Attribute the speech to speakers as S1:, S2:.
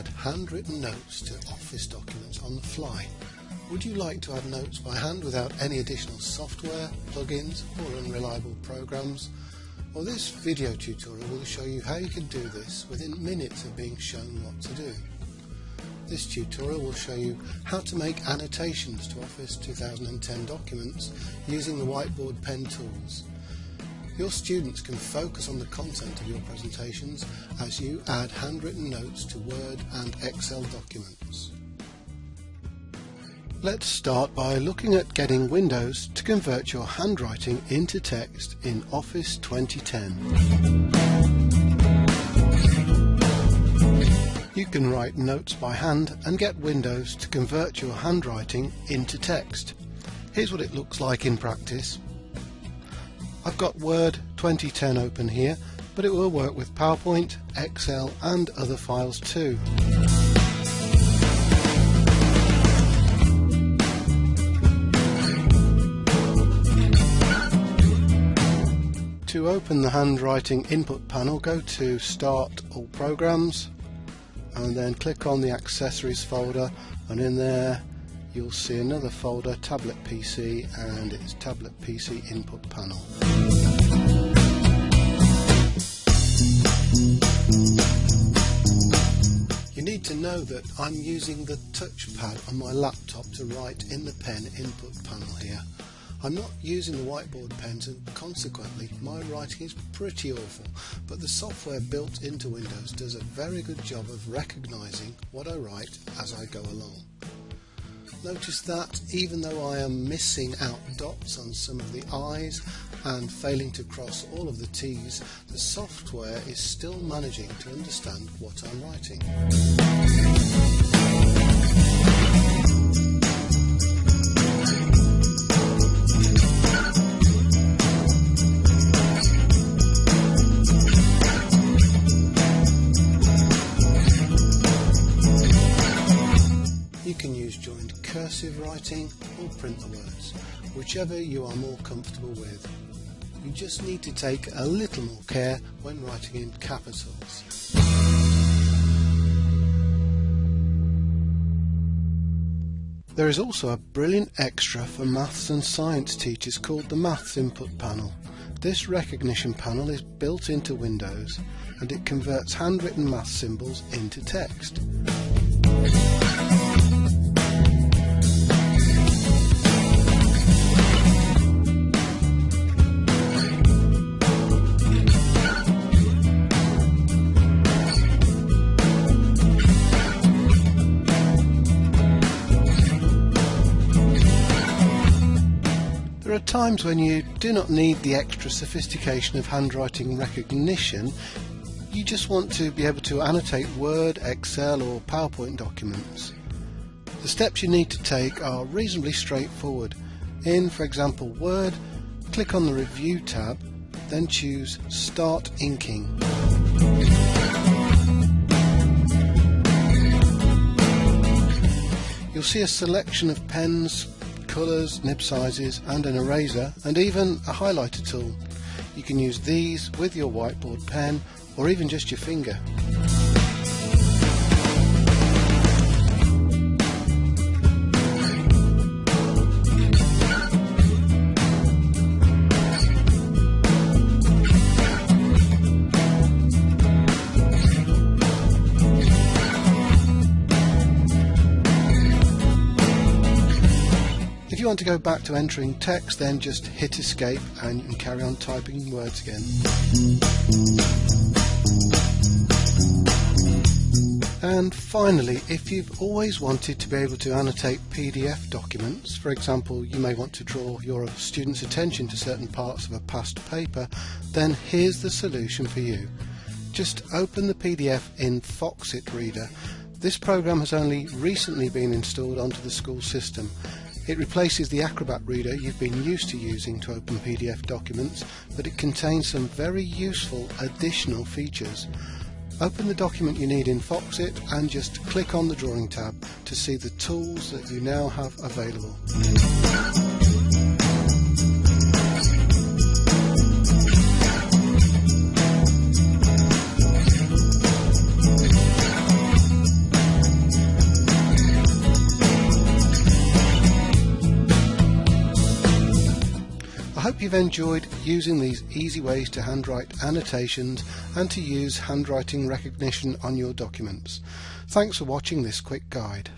S1: add handwritten notes to Office documents on the fly. Would you like to add notes by hand without any additional software, plugins or unreliable programs? Well this video tutorial will show you how you can do this within minutes of being shown what to do. This tutorial will show you how to make annotations to Office 2010 documents using the whiteboard pen tools. Your students can focus on the content of your presentations as you add handwritten notes to Word and Excel documents. Let's start by looking at getting Windows to convert your handwriting into text in Office 2010. You can write notes by hand and get Windows to convert your handwriting into text. Here's what it looks like in practice. I've got Word 2010 open here, but it will work with PowerPoint, Excel and other files too. To open the handwriting input panel, go to Start All Programs, and then click on the accessories folder and in there you'll see another folder tablet PC and it's tablet PC input panel. You need to know that I'm using the touchpad on my laptop to write in the pen input panel here. I'm not using the whiteboard pens and consequently my writing is pretty awful, but the software built into Windows does a very good job of recognising what I write as I go along. Notice that even though I am missing out dots on some of the I's and failing to cross all of the T's, the software is still managing to understand what I'm writing. Cursive writing or print the words, whichever you are more comfortable with. You just need to take a little more care when writing in capitals. There is also a brilliant extra for maths and science teachers called the Maths Input Panel. This recognition panel is built into Windows and it converts handwritten math symbols into text. Are times when you do not need the extra sophistication of handwriting recognition. You just want to be able to annotate Word, Excel or PowerPoint documents. The steps you need to take are reasonably straightforward. In, for example, Word, click on the Review tab, then choose Start Inking. You'll see a selection of pens, colours, nib sizes and an eraser and even a highlighter tool. You can use these with your whiteboard pen or even just your finger. Want to go back to entering text then just hit escape and you can carry on typing words again. And finally, if you've always wanted to be able to annotate PDF documents, for example, you may want to draw your students' attention to certain parts of a past paper, then here's the solution for you. Just open the PDF in Foxit Reader. This program has only recently been installed onto the school system it replaces the Acrobat Reader you've been used to using to open PDF documents, but it contains some very useful additional features. Open the document you need in Foxit and just click on the Drawing tab to see the tools that you now have available. Hope you've enjoyed using these easy ways to handwrite annotations and to use handwriting recognition on your documents. Thanks for watching this quick guide.